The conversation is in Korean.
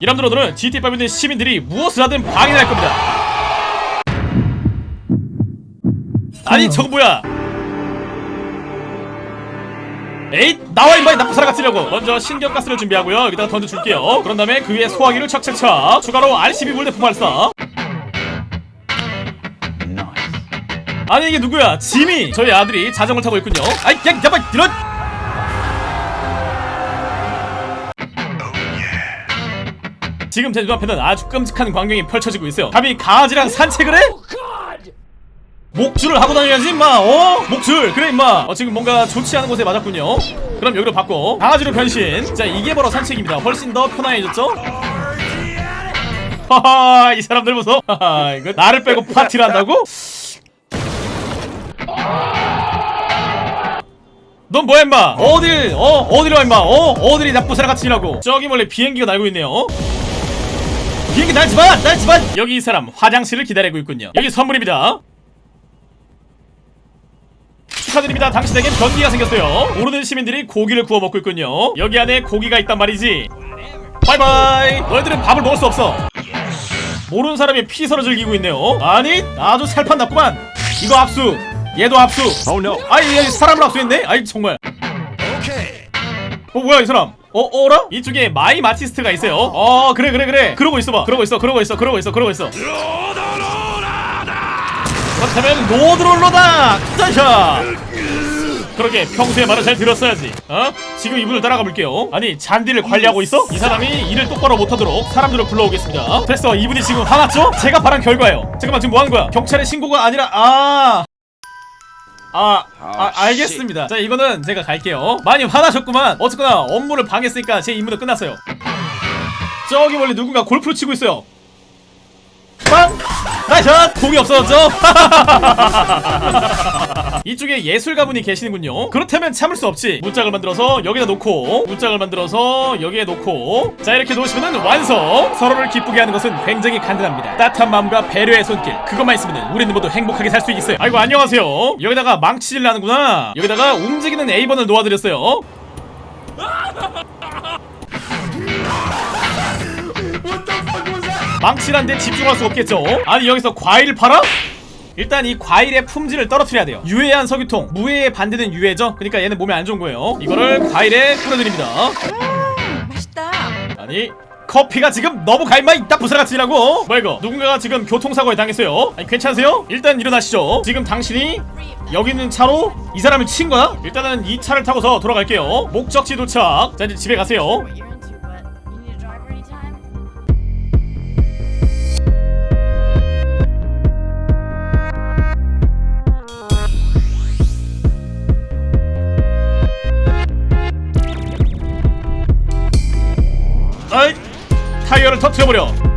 이람들 오늘은 GT5 있는 시민들이 무엇을 하든 방해할 겁니다. 아니 저거 뭐야? 에잇 나와 임마 이 나쁜 사람 같으려고. 먼저 신경가스를 준비하고요. 여기다가 던져줄게요. 그런 다음에 그 위에 소화기를 착착착 추가로 RCB 물대포 발사 아니 이게 누구야? 지미. 저희 아들이 자전거를 타고 있군요. 아이 야 잠깐 이런 지금 제 눈앞에는 아주 끔찍한 광경이 펼쳐지고 있어요. 감히 강아지랑 산책을 해? 목줄을 하고 다녀야지 임마. 어? 목줄. 그래 임마. 어, 지금 뭔가 좋지 않은 곳에 맞았군요. 그럼 여기로 바꿔. 강아지로 변신. 자 이게 바로 산책입니다. 훨씬 더 편안해졌죠? 하하 이 사람들 보소. 하하 이거 나를 빼고 파티를 한다고? 넌 뭐야 임마? 어딜 어? 어디로 와 임마? 어? 어딜이 나쁜 사람 일하고? 저기 몰래 비행기가 날고 있네요 비행기 날지마 날지마 여기 이 사람 화장실을 기다리고 있군요. 여기 선물입니다. 축하드립니다. 당신에겐 변기가 생겼어요. 모르는 시민들이 고기를 구워 먹고 있군요. 여기 안에 고기가 있단 말이지. 바이바이. 너희들은 밥을 먹을 수 없어. 모르는 사람이 피서를 즐기고 있네요. 아니 아주 살판 났구만. 이거 압수. 얘도 압수. Oh no. 아이 얘 사람을 압수했네. 아이 정말. 어 뭐야 이 사람 어 어라? 이쪽에 마이 마티스트가 있어요. 어 그래 그래 그래. 그러고 있어봐. 그러고 있어 그러고 있어 그러고 있어 그러고 있어. 그렇다면 로드롤러다 짜샤 그러게 평소에 말을 잘 들었어야지. 어? 지금 이분을 따라가 볼게요. 아니 잔디를 관리하고 있어? 이 사람이 일을 똑바로 못하도록 사람들을 불러오겠습니다. 됐어 이분이 지금 화났죠? 제가 바란 결과예요. 잠깐만 지금 뭐하는 거야? 경찰에 신고가 아니라 아 아, 아, 알겠습니다. 자, 이거는 제가 갈게요. 많이 화나셨구만. 어쨌거나 업무를 방했으니까 제 임무는 끝났어요. 저기 멀리 누군가 골프를 치고 있어요. 빵! 나이샷! 공이 없어졌죠? 이쪽에 예술가분이 계시는군요. 그렇다면 참을 수 없지. 문짝을 만들어서 여기다 놓고, 문짝을 만들어서 여기에 놓고, 자 이렇게 놓으시면 완성. 서로를 기쁘게 하는 것은 굉장히 간단합니다. 따뜻한 마음과 배려의 손길. 그것만 있으면 우리는 모두 행복하게 살 수 있어요. 아이고 안녕하세요. 여기다가 망치질 나는구나. 여기다가 움직이는 A번을 놓아드렸어요. 망치란데 집중할 수 없겠죠? 아니 여기서 과일을 팔아? 일단 이 과일의 품질을 떨어뜨려야 돼요. 유해한 석유통 무해의 반대는 유해죠? 그러니까 얘는 몸에 안 좋은 거예요. 이거를 과일에 뿌려드립니다. 맛있다. 아니 커피가 지금 너무 갈마 있다 부사같이 일하고? 뭐야 이거? 누군가가 지금 교통사고에 당했어요. 아니 괜찮으세요? 일단 일어나시죠. 지금 당신이 여기 있는 차로 이 사람을 친 거야? 일단은 이 차를 타고서 돌아갈게요. 목적지 도착. 자 이제 집에 가세요 타이어를 터트려버려